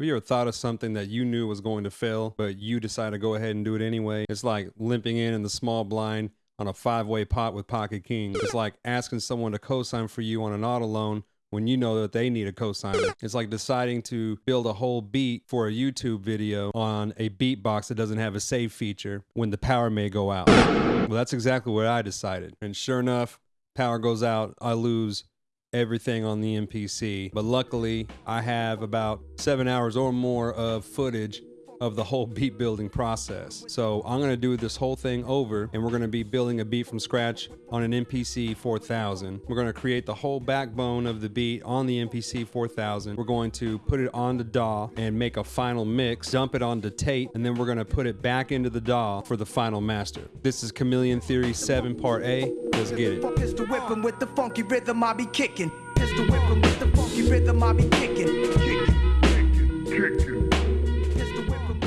Have you ever thought of something that you knew was going to fail, but you decided to go ahead and do it anyway? It's like limping in in the small blind on a five way pot with Pocket King. It's like asking someone to co sign for you on an auto loan when you know that they need a cosigner. It's like deciding to build a whole beat for a YouTube video on a beatbox that doesn't have a save feature when the power may go out. Well, that's exactly what I decided. And sure enough, power goes out, I lose everything on the MPC. But luckily, I have about seven hours or more of footage of the whole beat building process. So I'm gonna do this whole thing over and we're gonna be building a beat from scratch on an MPC 4000. We're gonna create the whole backbone of the beat on the MPC 4000. We're going to put it on the DAW and make a final mix, dump it onto tape, and then we're gonna put it back into the DAW for the final master. This is Chameleon Theory 7 Part A. Let's get it. Pistol whipping with the funky rhythm I be kicking. Pistol whipping with the funky rhythm I be kicking.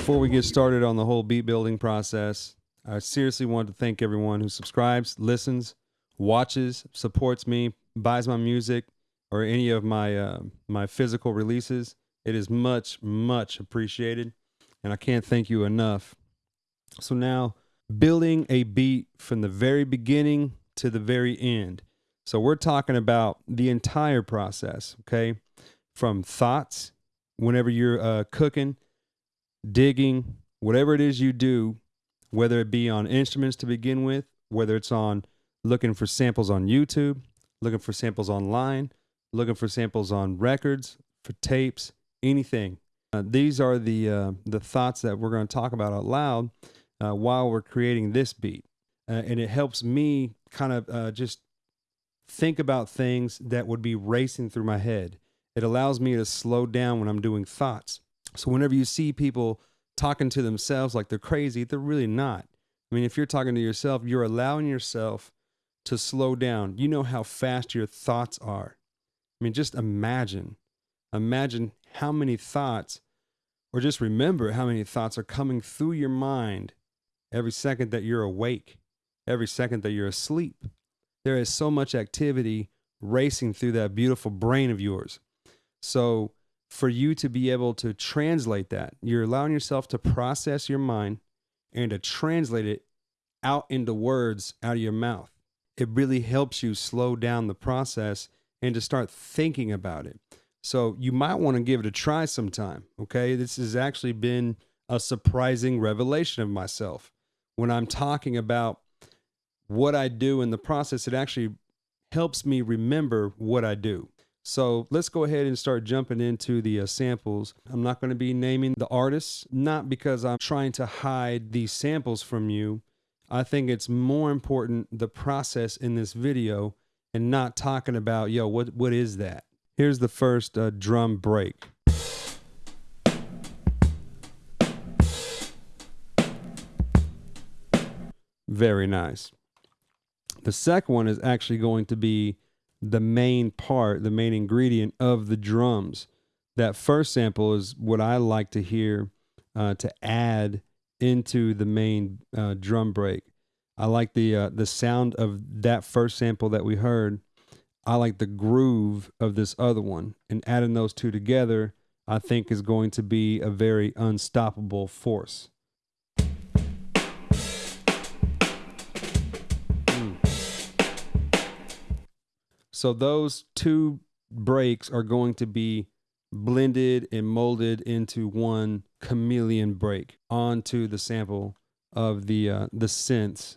Before we get started on the whole beat building process, I seriously want to thank everyone who subscribes, listens, watches, supports me, buys my music, or any of my uh, my physical releases. It is much, much appreciated, and I can't thank you enough. So now, building a beat from the very beginning to the very end. So we're talking about the entire process, okay? From thoughts, whenever you're uh, cooking, digging, whatever it is you do, whether it be on instruments to begin with, whether it's on looking for samples on YouTube, looking for samples online, looking for samples on records, for tapes, anything. Uh, these are the uh, the thoughts that we're going to talk about out loud uh, while we're creating this beat, uh, and it helps me kind of uh, just think about things that would be racing through my head. It allows me to slow down when I'm doing thoughts. So whenever you see people talking to themselves like they're crazy, they're really not. I mean, if you're talking to yourself, you're allowing yourself to slow down. You know how fast your thoughts are. I mean, just imagine, imagine how many thoughts, or just remember how many thoughts are coming through your mind every second that you're awake, every second that you're asleep. There is so much activity racing through that beautiful brain of yours. So, for you to be able to translate that, you're allowing yourself to process your mind and to translate it out into words out of your mouth. It really helps you slow down the process and to start thinking about it. So, you might want to give it a try sometime. Okay. This has actually been a surprising revelation of myself. When I'm talking about what I do in the process, it actually helps me remember what I do. So let's go ahead and start jumping into the uh, samples. I'm not going to be naming the artists, not because I'm trying to hide these samples from you. I think it's more important the process in this video and not talking about, yo, what, what is that? Here's the first uh, drum break. Very nice. The second one is actually going to be the main part, the main ingredient of the drums. That first sample is what I like to hear uh, to add into the main uh, drum break. I like the uh, the sound of that first sample that we heard. I like the groove of this other one, and adding those two together, I think is going to be a very unstoppable force. So those two breaks are going to be blended and molded into one chameleon break onto the sample of the uh, the synths.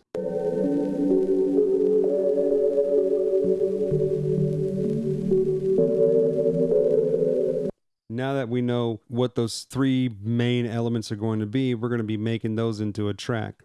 Now that we know what those three main elements are going to be, we're going to be making those into a track.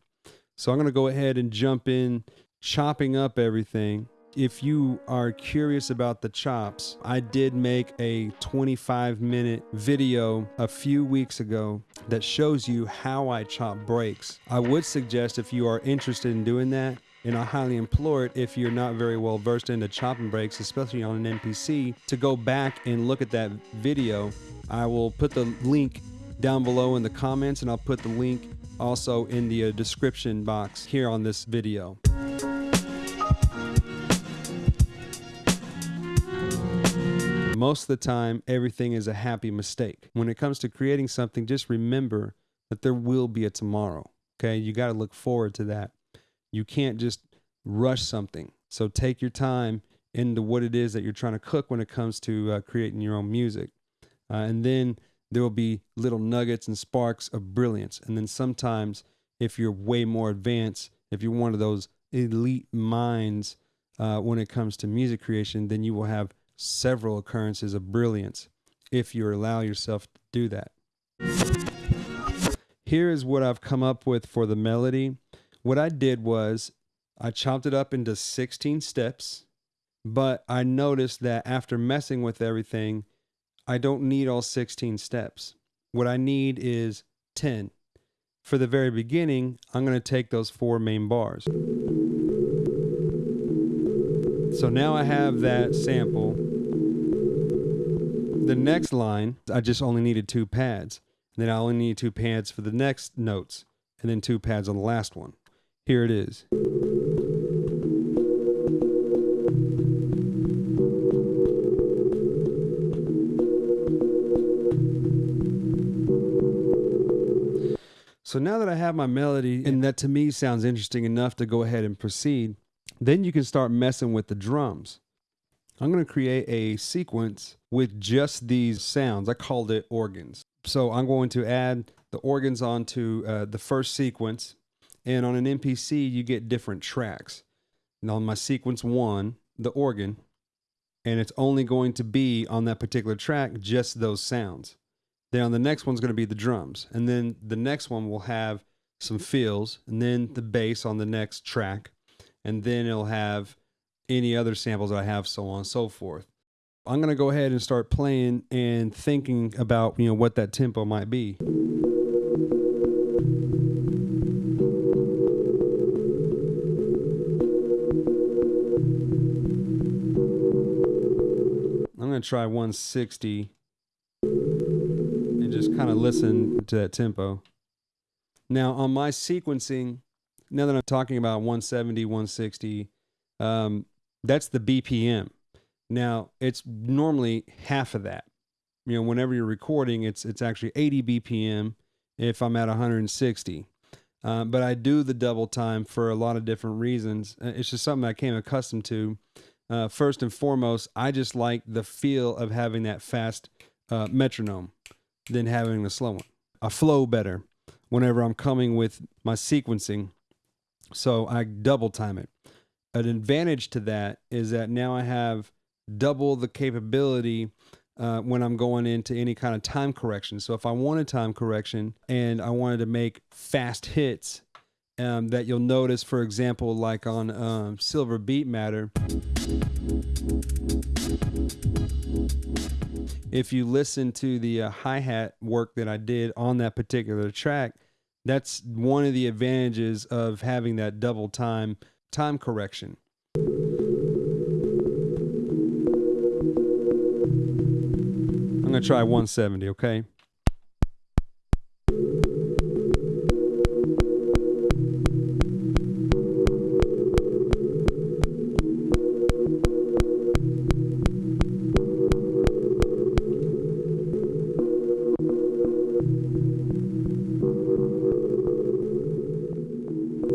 So I'm going to go ahead and jump in, chopping up everything if you are curious about the chops, I did make a 25 minute video a few weeks ago that shows you how I chop breaks. I would suggest if you are interested in doing that, and I highly implore it if you're not very well versed into chopping breaks, especially on an MPC, to go back and look at that video. I will put the link down below in the comments, and I'll put the link also in the uh, description box here on this video. Most of the time, everything is a happy mistake. When it comes to creating something, just remember that there will be a tomorrow. Okay. You got to look forward to that. You can't just rush something. So take your time into what it is that you're trying to cook when it comes to uh, creating your own music. Uh, and then there will be little nuggets and sparks of brilliance. And then sometimes, if you're way more advanced, if you're one of those elite minds uh, when it comes to music creation, then you will have several occurrences of brilliance if you allow yourself to do that. Here is what I've come up with for the melody. What I did was I chopped it up into 16 steps, but I noticed that after messing with everything, I don't need all 16 steps. What I need is 10. For the very beginning, I'm going to take those four main bars. So now I have that sample. The next line, I just only needed two pads. And then I only need two pads for the next notes, and then two pads on the last one. Here it is. So now that I have my melody, and that to me sounds interesting enough to go ahead and proceed, then you can start messing with the drums. I'm going to create a sequence with just these sounds. I called it organs. So I'm going to add the organs onto uh, the first sequence. And on an MPC, you get different tracks. And on my sequence one, the organ, and it's only going to be on that particular track, just those sounds. Then on the next one's going to be the drums. And then the next one will have some fills and then the bass on the next track. And then it'll have any other samples I have, so on and so forth. I'm going to go ahead and start playing and thinking about, you know, what that tempo might be. I'm going to try 160 and just kind of listen to that tempo. Now, on my sequencing, now that I'm talking about 170, 160, um, that's the BPM. Now, it's normally half of that. You know, whenever you're recording, it's it's actually 80 BPM if I'm at 160. Uh, but I do the double time for a lot of different reasons. Uh, it's just something I came accustomed to. Uh, first and foremost, I just like the feel of having that fast uh, metronome than having the slow one. I flow better whenever I'm coming with my sequencing. So I double time it. An advantage to that is that now I have double the capability uh, when I'm going into any kind of time correction. So if I wanted time correction and I wanted to make fast hits, um, that you'll notice, for example, like on um, Silver Beat Matter if you listen to the uh, hi hat work that I did on that particular track, that's one of the advantages of having that double time time correction. I'm going to try 170, okay?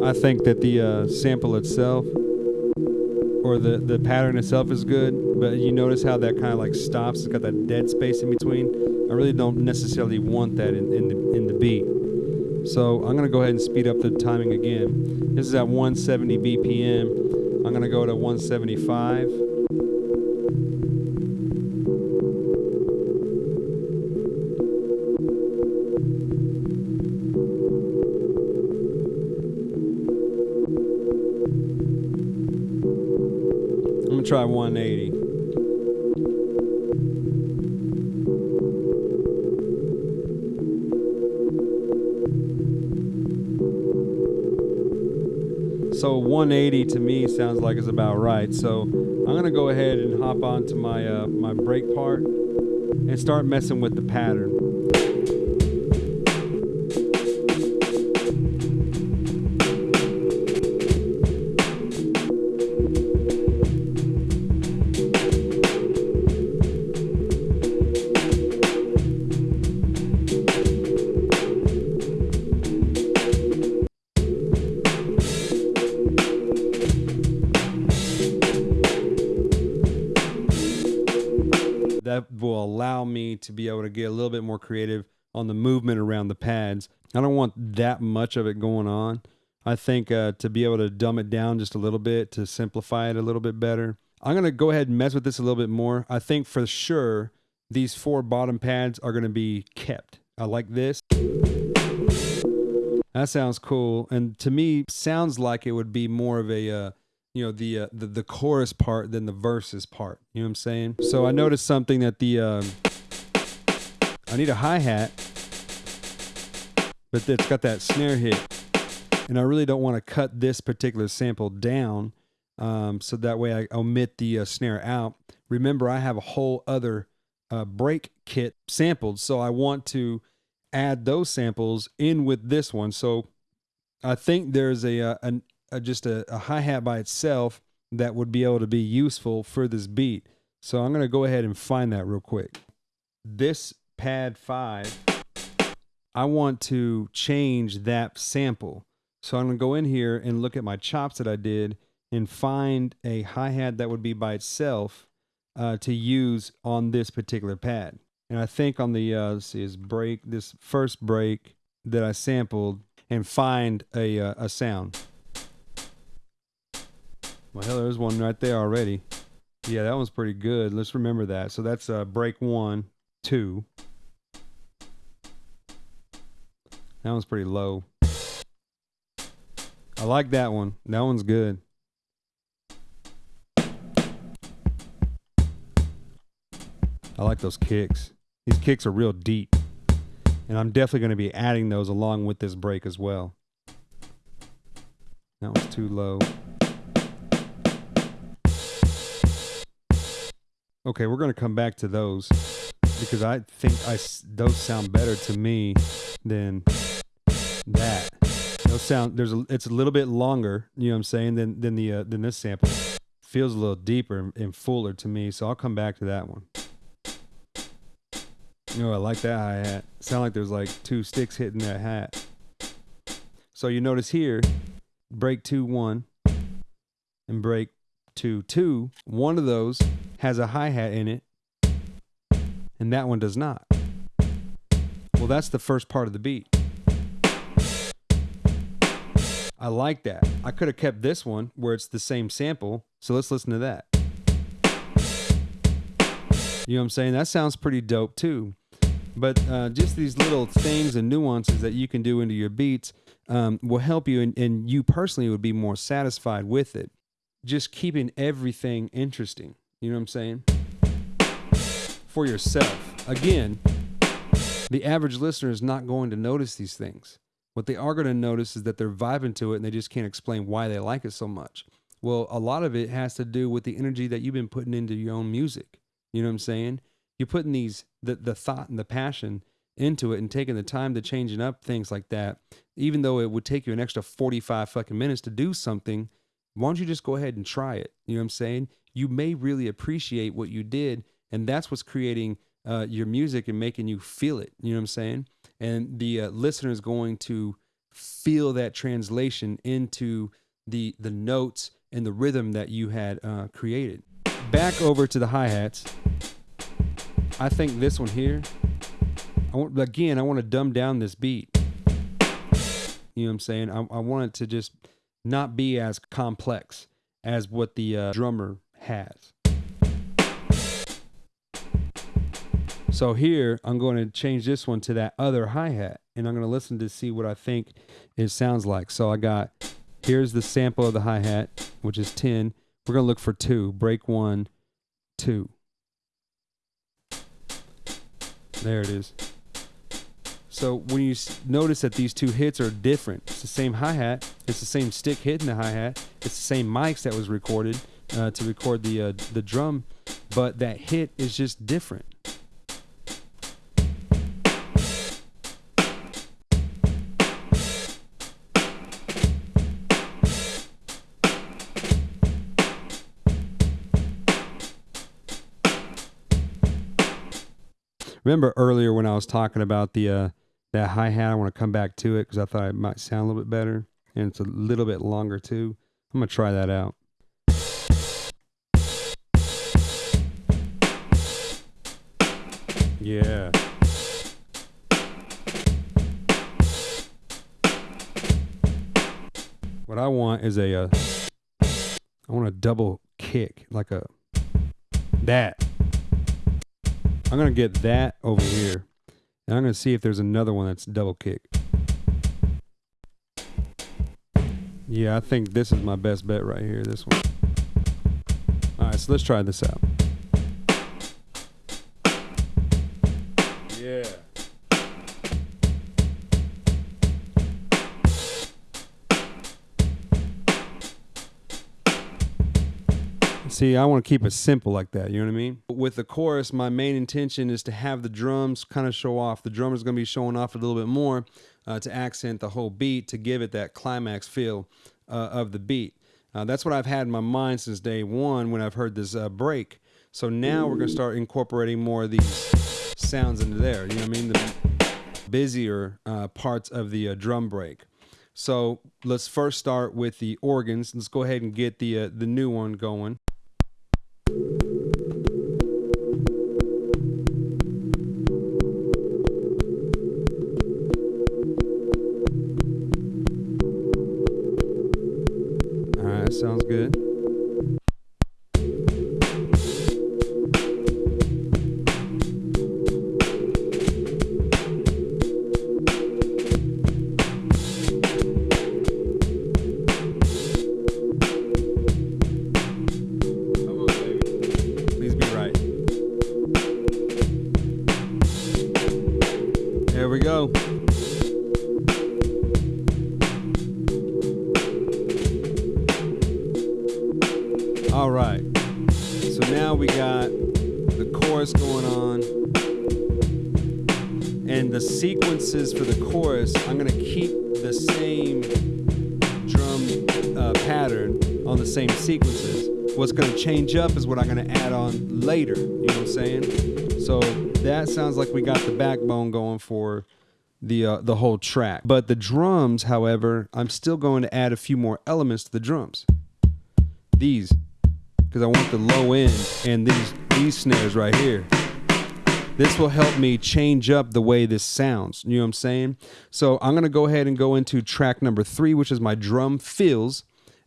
I think that the uh, sample itself or the, the pattern itself is good, but you notice how that kind of like stops. It's got that dead space in between. I really don't necessarily want that in, in the in the beat. So I'm gonna go ahead and speed up the timing again. This is at 170 BPM. I'm gonna go to 175. Try 180. So 180 to me sounds like it's about right. So I'm gonna go ahead and hop onto my uh, my break part and start messing with the pattern. Little bit more creative on the movement around the pads. I don't want that much of it going on. I think uh, to be able to dumb it down just a little bit to simplify it a little bit better. I'm going to go ahead and mess with this a little bit more. I think for sure these four bottom pads are going to be kept. I like this. That sounds cool, and to me, sounds like it would be more of a, uh, you know, the, uh, the the chorus part than the verses part. You know what I'm saying? So I noticed something that the uh, I need a hi hat, but it's got that snare hit, and I really don't want to cut this particular sample down, um, so that way I omit the uh, snare out. Remember, I have a whole other uh, break kit sampled, so I want to add those samples in with this one. So I think there's a, a, a, a just a, a hi hat by itself that would be able to be useful for this beat. So I'm going to go ahead and find that real quick. This pad five, I want to change that sample. So I'm going to go in here and look at my chops that I did and find a hi hat that would be by itself uh, to use on this particular pad. And I think on the uh, let's see is break this first break that I sampled and find a uh, a sound. Well, hell, there's one right there already. Yeah, that one's pretty good. Let's remember that. So that's uh, break one, two. That one's pretty low. I like that one. That one's good. I like those kicks. These kicks are real deep. And I'm definitely going to be adding those along with this break as well. That was too low. Okay, we're going to come back to those because I think I those sound better to me than that. Those sound there's a, it's a little bit longer, you know what I'm saying, than than the uh, than this sample. Feels a little deeper and fuller to me, so I'll come back to that one. Oh, I like that hi hat. Sound like there's like two sticks hitting that hat. So you notice here, break two one, and break two two. One of those has a hi hat in it, and that one does not. Well, that's the first part of the beat. I like that. I could have kept this one where it's the same sample. So let's listen to that. You know what I'm saying? That sounds pretty dope too. But uh, just these little things and nuances that you can do into your beats um, will help you, and, and you personally would be more satisfied with it. Just keeping everything interesting. You know what I'm saying? For yourself. Again, the average listener is not going to notice these things. What they are going to notice is that they're vibing to it and they just can't explain why they like it so much. Well, a lot of it has to do with the energy that you've been putting into your own music. You know what I'm saying? You're putting these the the thought and the passion into it and taking the time to changing up things like that, even though it would take you an extra 45 fucking minutes to do something, why don't you just go ahead and try it? You know what I'm saying? You may really appreciate what you did, and that's what's creating uh, your music and making you feel it. You know what I'm saying? And the uh, listener is going to feel that translation into the the notes and the rhythm that you had uh, created. Back over to the hi hats. I think this one here, I want, again, I want to dumb down this beat. You know what I'm saying? I, I want it to just not be as complex as what the uh, drummer has. So here, I'm going to change this one to that other hi hat, and I'm going to listen to see what I think it sounds like. So I got here's the sample of the hi hat, which is 10. We're going to look for two, break one, two. There it is. So when you notice that these two hits are different, it's the same hi hat, it's the same stick hitting the hi hat, it's the same mics that was recorded uh, to record the uh, the drum, but that hit is just different. Remember earlier when I was talking about the uh, that hi hat? I want to come back to it because I thought it might sound a little bit better, and it's a little bit longer too. I'm gonna try that out. Yeah. What I want is a, uh, I want a double kick, like a that. I'm gonna get that over here, and I'm gonna see if there's another one that's double kick. Yeah, I think this is my best bet right here. This one. All right, so let's try this out. See, I want to keep it simple like that. You know what I mean? With the chorus, my main intention is to have the drums kind of show off. The drummer's going to be showing off a little bit more uh, to accent the whole beat, to give it that climax feel uh, of the beat. Uh, that's what I've had in my mind since day one when I've heard this uh, break. So now we're going to start incorporating more of these sounds into there. You know what I mean? The busier uh, parts of the uh, drum break. So let's first start with the organs. Let's go ahead and get the uh, the new one going. Sounds good. Change up is what I'm to add on later. You know what I'm saying? So that sounds like we got the backbone going for the uh, the whole track. But the drums, however, I'm still going to add a few more elements to the drums. These, because I want the low end and these these snares right here. This will help me change up the way this sounds. You know what I'm saying? So I'm gonna go ahead and go into track number three, which is my drum fills,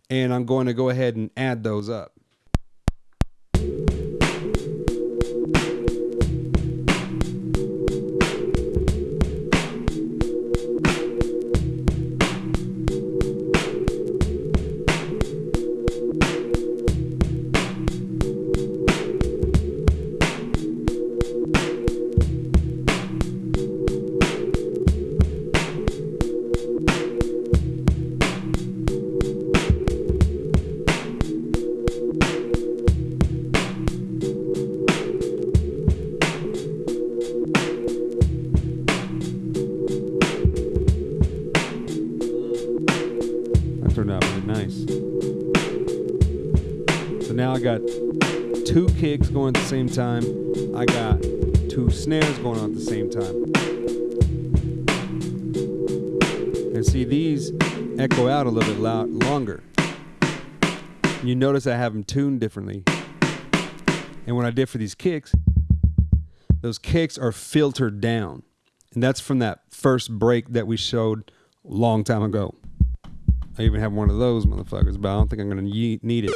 and I'm going to go ahead and add those up. Same time. I got two snares going on at the same time. And see, these echo out a little bit loud, longer. You notice I have them tuned differently. And when I did for these kicks, those kicks are filtered down. And that's from that first break that we showed a long time ago. I even have one of those motherfuckers, but I don't think I'm gonna ye- need it.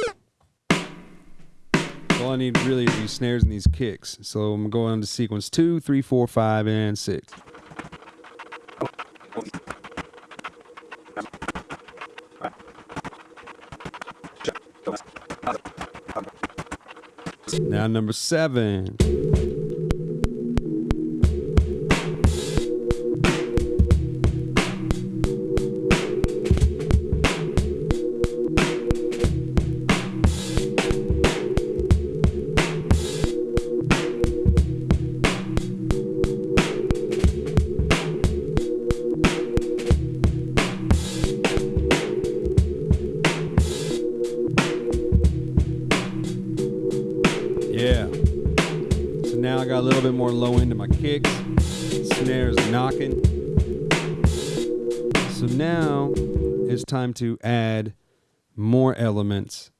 All I need really is these snares and these kicks. So I'm gonna to sequence two, three, four, five, and six. Now number seven. To add more elements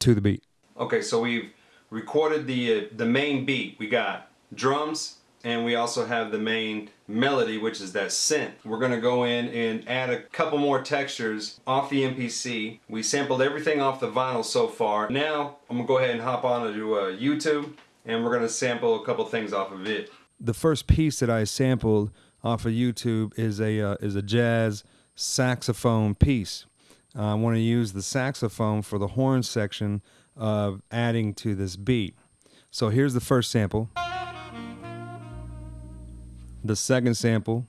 to the beat. Okay, so we've recorded the uh, the main beat. We got drums, and we also have the main melody, which is that synth. We're gonna go in and add a couple more textures off the MPC. We sampled everything off the vinyl so far. Now I'm gonna go ahead and hop on to uh, YouTube, and we're gonna sample a couple things off of it. The first piece that I sampled off of YouTube is a uh, is a jazz saxophone piece. Uh, I want to use the saxophone for the horn section of adding to this beat. So here's the first sample. The second sample.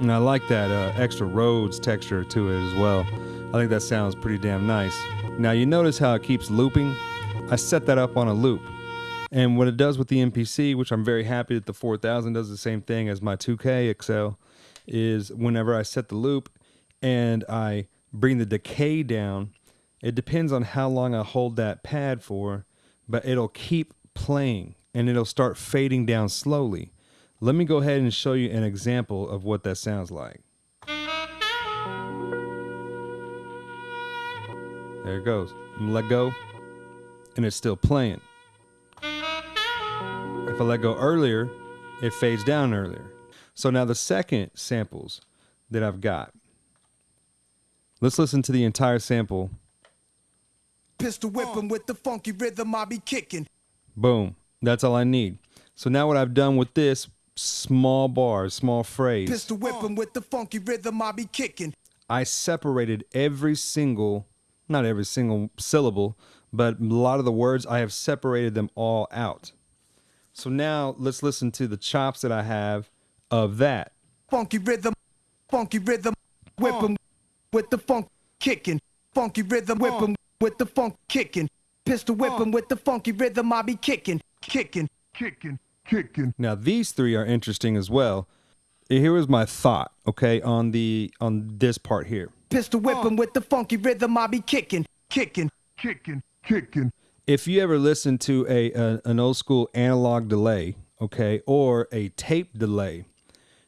And I like that uh, extra Rhodes texture to it as well. I think that sounds pretty damn nice. Now you notice how it keeps looping? I set that up on a loop. And what it does with the MPC, which I'm very happy that the 4000 does the same thing as my 2K XL, is whenever I set the loop and I bring the decay down, it depends on how long I hold that pad for, but it'll keep playing and it'll start fading down slowly. Let me go ahead and show you an example of what that sounds like. There it goes. Let go, and it's still playing. If I let go earlier, it fades down earlier. So now the second samples that I've got. Let's listen to the entire sample. Pistol whipping with the funky rhythm I be kicking. Boom. That's all I need. So now what I've done with this small bar, small phrase, Pistol whipping with the funky rhythm I be kicking. I separated every single, not every single syllable, but a lot of the words, I have separated them all out. So now let's listen to the chops that I have of that. Funky rhythm, funky rhythm, whipping uh. with the funk kicking. Funky rhythm, whipping uh. with the funk kicking. Pistol whipping uh. with the funky rhythm I be kicking, kicking, kicking, kicking. Now these three are interesting as well. Here was my thought, okay, on the on this part here. Pistol whipping with the funky rhythm I be kicking, kicking, kicking, kicking. if you ever listen to a, a an old school analog delay, okay, or a tape delay,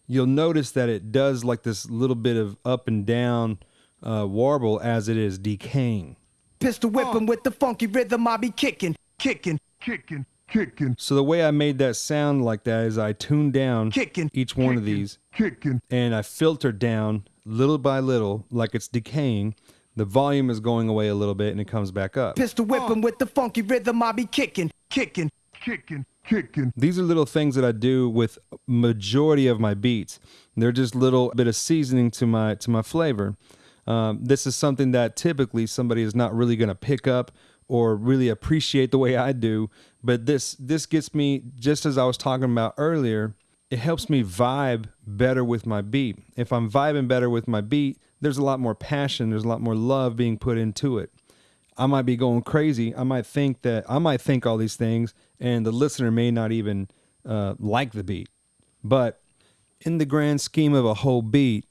you'll notice that it does like this little bit of up and down uh, warble as it is decaying. Pistol whipping with the funky rhythm I be kicking, kicking, kicking, kicking, So the way I made that sound like that is I tuned down Kicking. each one of these kicking. and I filtered down little by little, like it's decaying. The volume is going away a little bit and it comes back up. Pistol whipping with the funky rhythm I be kicking, kicking, kicking, kicking. These are little things that I do with majority of my beats. They're just little bit of seasoning to my to my flavor. Um, this is something that typically somebody is not really going to pick up or really appreciate the way I do. But this this gets me just as I was talking about earlier. It helps me vibe better with my beat. If I'm vibing better with my beat, there's a lot more passion. There's a lot more love being put into it. I might be going crazy. I might think that I might think all these things, and the listener may not even uh, like the beat. But in the grand scheme of a whole beat,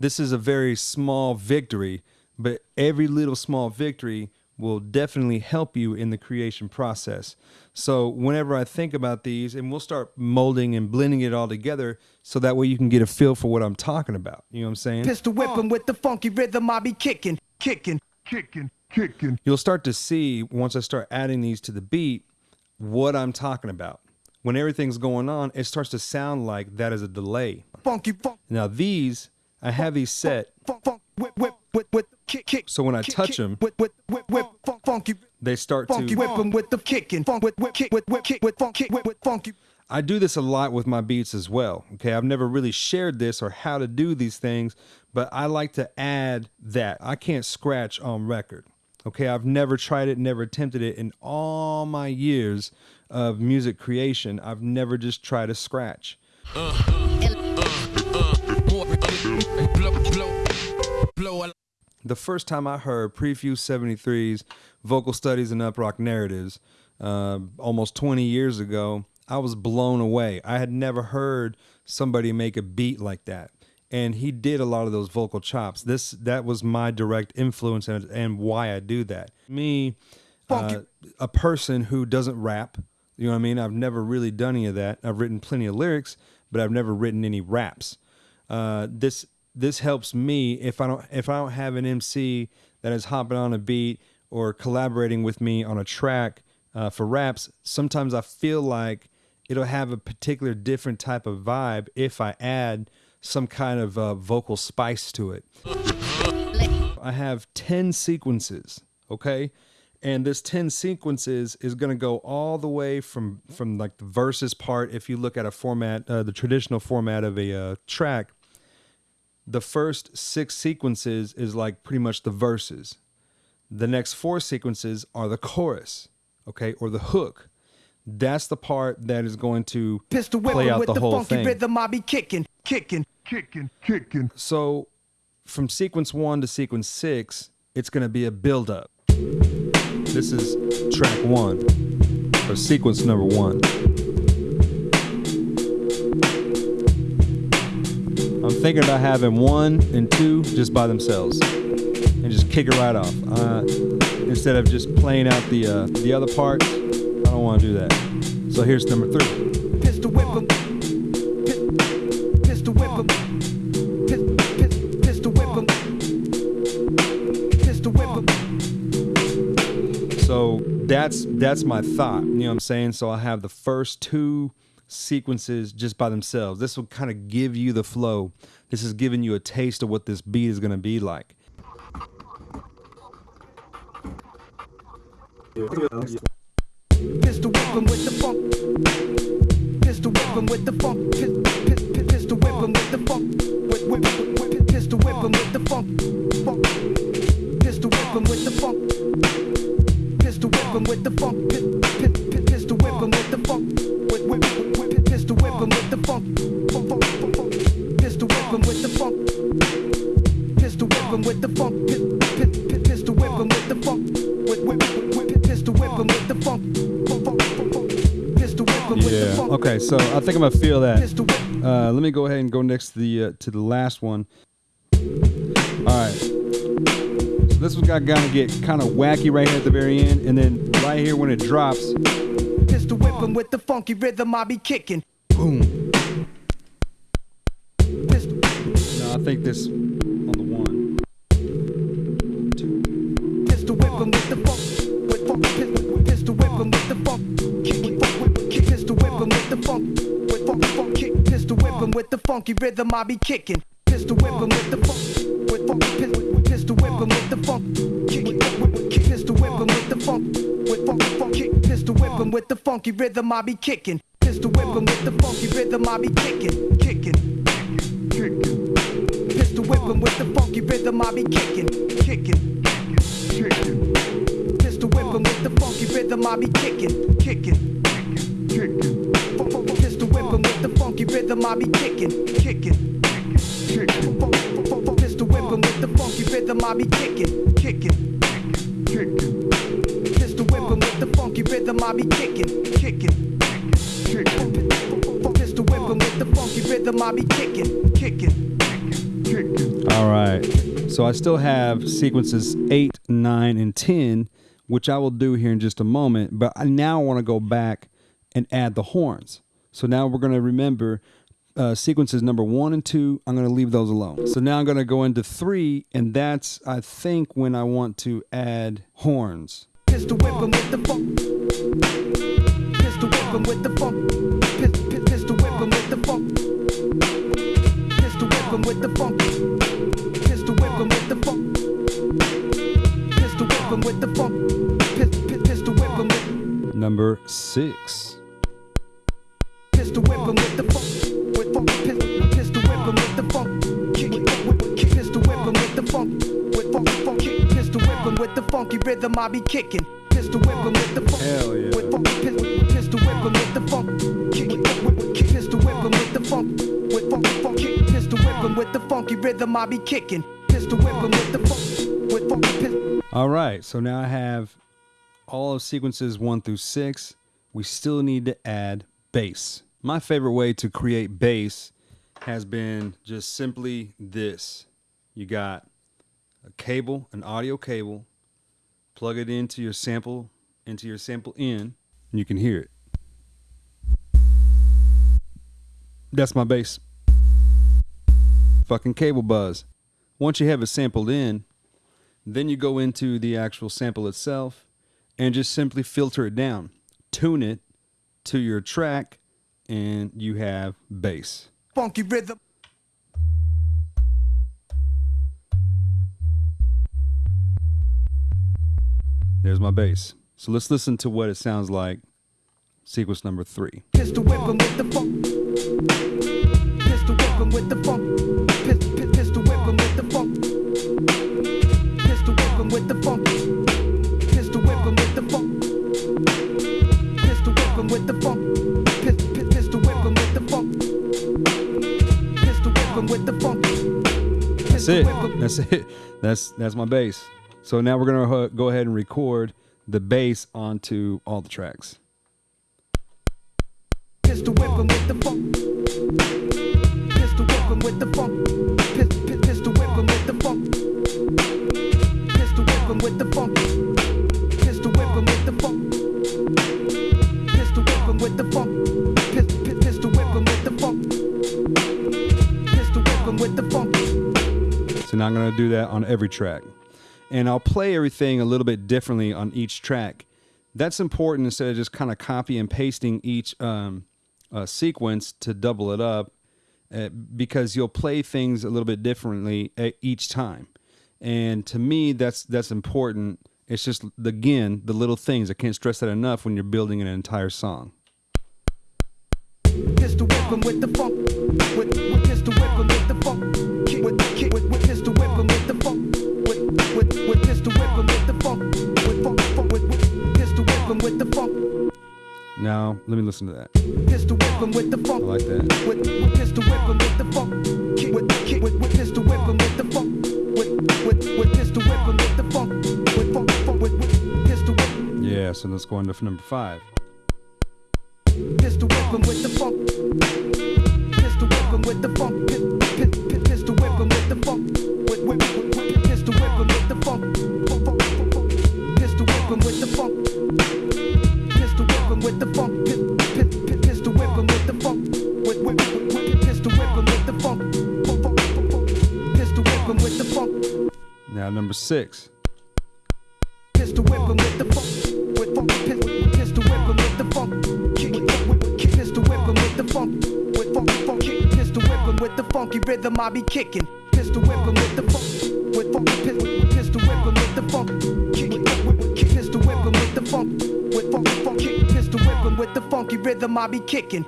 this is a very small victory. But every little small victory will definitely help you in the creation process. So whenever I think about these, and we'll start molding and blending it all together, so that way you can get a feel for what I'm talking about. You know what I'm saying? Pistol whipping with the funky rhythm I be kicking, kicking, kicking, kicking. you'll start to see once I start adding these to the beat what I'm talking about. When everything's going on, it starts to sound like that is a delay. Funky funk, Now these, I have these set funk, funk, whip, whip, whip, whip, kick, kick. so when I kick, touch kick, them, whip, whip, whip, whip, funk, funky, they start funky to. whipping with the kicking, funk, whip, whip, kick, whip, whip, kick, with funk, kick, whip, with funky. I do this a lot with my beats as well. Okay, I've never really shared this or how to do these things, but I like to add that. I can't scratch on record. Okay, I've never tried it, never attempted it in all my years of music creation. I've never just tried to scratch. The first time I heard Prefuse 73's vocal studies and uprock narratives, uh, almost 20 years ago, I was blown away. I had never heard somebody make a beat like that. And he did a lot of those vocal chops. This that was my direct influence and, and why I do that. Me, uh, a person who doesn't rap, you know what I mean? I've never really done any of that. I've written plenty of lyrics, but I've never written any raps. Uh, this this helps me if I don't if I don't have an MC that is hopping on a beat or collaborating with me on a track. uh, for raps, sometimes I feel like it'll have a particular different type of vibe if I add some kind of uh, vocal spice to it. I have 10 sequences, okay? And this 10 sequences is going to go all the way from from like the verses part if you look at a format uh, the traditional format of a uh, track the first 6 sequences is like pretty much the verses. The next 4 sequences are the chorus, okay? Or the hook. That's the part that is going to Pistol play out with the the, whole funky thing. rhythm, I be kicking, kicking, kicking, kicking. So from sequence one to sequence six, it's going to be a build up. This is track one, or sequence number one. I'm thinking about having one and two just by themselves and just kick it right off. Uh, instead of just playing out the uh, the other parts, I don't want to do that. So here's number three. That's that's my thought. You know what I'm saying? So I have the first two sequences just by themselves. This will kind of give you the flow. This is giving you a taste of what this beat is going to be like. With the funk. Whipping with the funk. Pis- pis- pis- Pistol whipping with the funk. Pistol whipping with the funk. Pistol whipping with the funk. Pistol whipping with the funk. Pis- pis- pis- Pistol whipping with the funk. Pistol whipping with the funk. Yeah. Okay. So I think I'm gonna feel that. Uh, let me go ahead and go next to the uh, to the last one. All right. This one's got gonna get kind of wacky right here at the very end, and then right here when it drops, Pistol whipping with the funky rhythm I be kicking. boom. Pistol, No, I think this on the one. pistol whipping with the funk. With funk, pistol, pistol whipping with the funk. Kick, kick, kick, pistol whipping with the funk. With funk, funk, kick, pistol whipping with the funky rhythm I be kicking. Pistol whipping with the funk. With funk, pistol, pistol whipping with the funk. Kick, kick, whip, kick, pistol whipping with the funk. With funk, funk, kick, pistol whipping with the funky rhythm I be kicking. Pistol whipping with the funky rhythm I be kicking, kicking, kicking. Pistol whipping with the funky rhythm I be kicking, kicking, kicking. Pistol whipping with the funky rhythm I be kicking, kicking, kicking. Pistol whipping with the funky rhythm I be kicking, kicking, kicking. Pistol with the funky rhythm I be kicking, kicking, kicking. Pistol whipping with the funky rhythm I be kicking, kicking, kicking. Pistol whipping with the funky rhythm I be kicking, kicking, kicking. All right. So I still have sequences eight, nine, and ten, which I will do here in just a moment. But I now want to go back and add the horns. So now we're going to remember uh, sequences number one and two. I'm going to leave those alone. So now I'm going to go into three, and that's I think when I want to add horns. Pistol whipping with the funk. Pistol whipping with the funk. Pis- pis- Pistol whipping with the funk. Pistol whipping with the funk. Pistol whipping with the funk. Pistol whipping with the funk. Pis- pis- Pistol whipping with. Number six. Pistol whipping with the funk. Pistol whipping with the funky rhythm I be kicking. Pistol whipping with the funk. Hell yeah. With funk, pis- pistol whipping with the funk. Kick, whip, whip, kick. Pistol whipping with the funk. With funk, funk, kick. Pistol whipping with the funky rhythm I be kicking. Pistol whipping with the funk. With funk, pis- All right, so now I have all of sequences one through six. We still need to add bass. My favorite way to create bass has been just simply this. You got a cable, an audio cable, plug it into your sample, into your sample in, and you can hear it. That's my bass. Fucking cable buzz. Once you have it sampled in, then you go into the actual sample itself and just simply filter it down, tune it to your track, and you have bass. Funky rhythm. There's my bass. So let's listen to what it sounds like. Sequence number three. Pistol whipping with the funk. Pistol whipping with the funk. Pis- Pistol whipping with the funk. Pistol whipping with the funk. Pistol whipping with the funk. Pistol whipping with the funk. Pistol whipping with the funk. Pistol whipping with the funk. That's it. That's it. That's that's my bass. So now we're gonna uh, go ahead and record the bass onto all the tracks. Pistol whipping with the funk. Pistol whipping with the funk. Pistol whipping with the funk. Pistol whipping with the funk. Pistol whipping with the funk. Pistol whipping with the funk. Pistol whipping with the funk. Pistol whipping with the funk. So now I'm gonna do that on every track, and I'll play everything a little bit differently on each track. That's important instead of just kind of copy and pasting each um, uh, sequence to double it up, uh, because you'll play things a little bit differently each time. And to me, that's that's important. It's just again the little things. I can't stress that enough when you're building an entire song. With. With, with with. With, with, with with. With, with, with pistol whipping with the funk. With funk, funk, with, with pistol whipping with the funk. Now let me listen to that. Pistol whipping with the I like that. With, with pistol whipping with the funk. Kick with, kick with, with pistol whipping with the funk. With, with, with pistol whipping with the funk. With funk, funk, with, with pistol whipping. Yeah. So let's go on to number five. Pistol whipping with the funk. Pistol whipping with the funk. Now number six. Pistol whipping with the funk. With funk, pistol whipping with the funk. Kick, kick, with- kick, pistol whipping with the funk. With funk, funk, pistol whipping with the funky rhythm I be kicking. Pistol whipping with the funk. With funk, pis- pistol whipping with the funk. Kick, kick, with- kick, pistol whipping with the funk. With funk, funk, kick, pistol whipping with the funky rhythm I be kicking.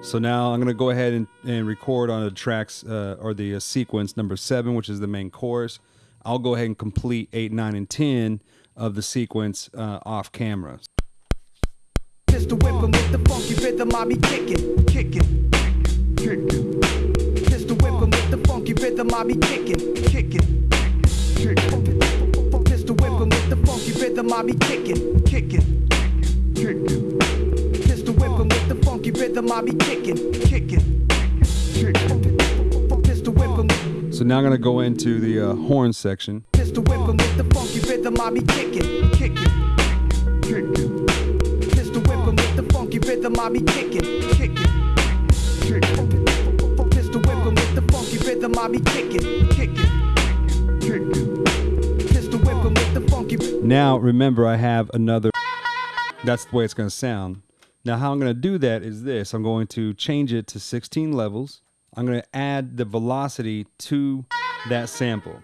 So now I'm gonna go ahead and, and record on the tracks uh, or the uh, sequence number seven, which is the main chorus. I'll go ahead and complete eight, nine, and ten of the sequence uh, off camera. Whipping with the funky rhythm I be kicking, kicking, kicking. Whipping with the funky rhythm I be kicking, kicking, kicking. Whipping with the funky rhythm I be kicking, kicking, kicking. Whipping with the funky rhythm I be kicking, kicking, kicking. Pistol whipping with So now I'm gonna go into the uh, horn section. Pistol whipping with the funky rhythm I be kicking, kicking, kicking. Pistol whipping with the funky rhythm I be kicking, kicking, kicking. Pistol whipping with the funky rhythm I be kicking, kicking, kicking. Pistol whipping with the funky. Now remember, I have another. That's the way it's gonna sound. Now how I'm gonna do that is this. I'm going to change it to 16 levels. I'm gonna add the velocity to that sample,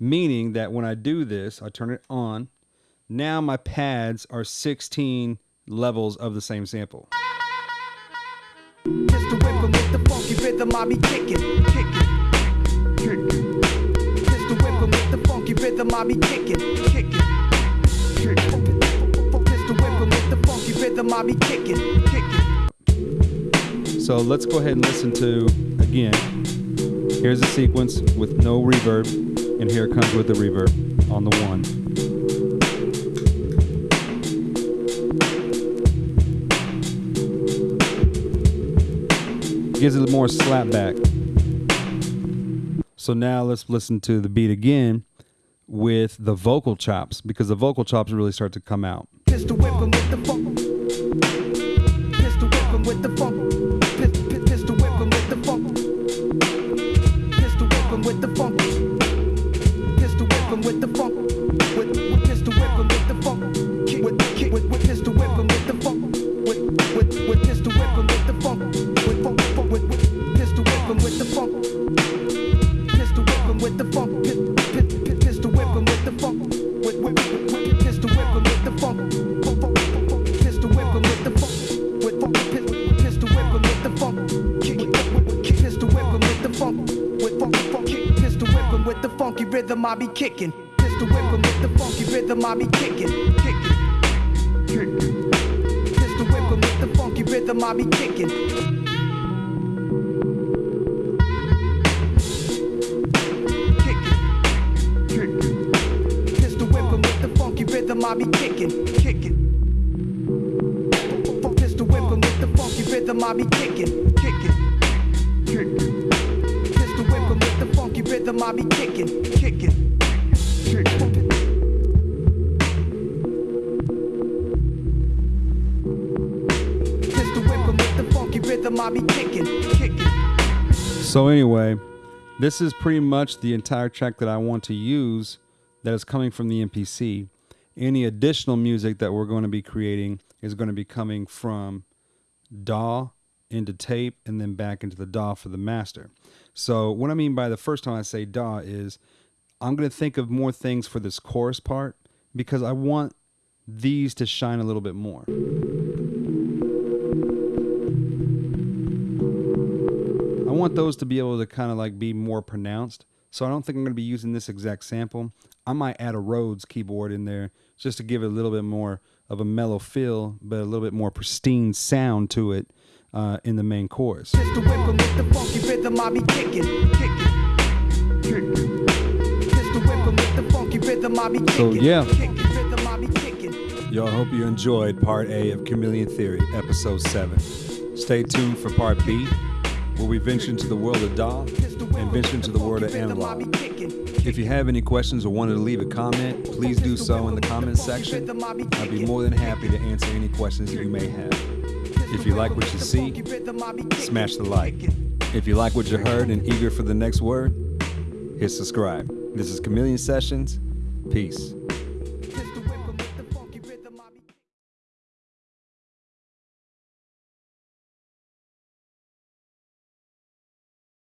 meaning that when I do this, I turn it on. Now my pads are 16 levels of the same sample. Pistol whipping with the funky rhythm I be kicking, kicking, kicking. Pistol whipping with the funky rhythm I be kicking, kicking, kicking. Pistol whipping with the funky rhythm I be kicking, kicking. So let's go ahead and listen to again. Here's a sequence with no reverb, and here it comes with the reverb on the one. Gives it more slap back. So now let's listen to the beat again with the vocal chops because the vocal chops really start to come out. Rhythm I be kicking. Pistol whipping with the funky rhythm I be kicking, kicking, kicking. Pistol whipping with the funky rhythm I be kicking. I be kicking, kicking. Pistol whipping with the funky rhythm I be kicking, I be kicking, kicking. So anyway, this is pretty much the entire track that I want to use that is coming from the MPC. Any additional music that we're going to be creating is going to be coming from DAW into tape and then back into the DAW for the master. So what I mean by the first time I say da is I'm going to think of more things for this chorus part because I want these to shine a little bit more. I want those to be able to kind of like be more pronounced. So I don't think I'm going to be using this exact sample. I might add a Rhodes keyboard in there just to give it a little bit more of a mellow feel, but a little bit more pristine sound to it uh, in the main chorus. So, yeah. kicking, rhythm I be kicking. Yo, I hope you enjoyed part A of Chameleon Theory, episode 7. Stay tuned for part B, where we venture into the world of DAW and venture into the world of analog. If you have any questions or wanted to leave a comment, please do so in the comments section. I'd be more than happy to answer any questions that you may have. If you like what you see, smash the like. If you like what you heard and eager for the next word, hit subscribe. This is Chameleon Sessions. Peace.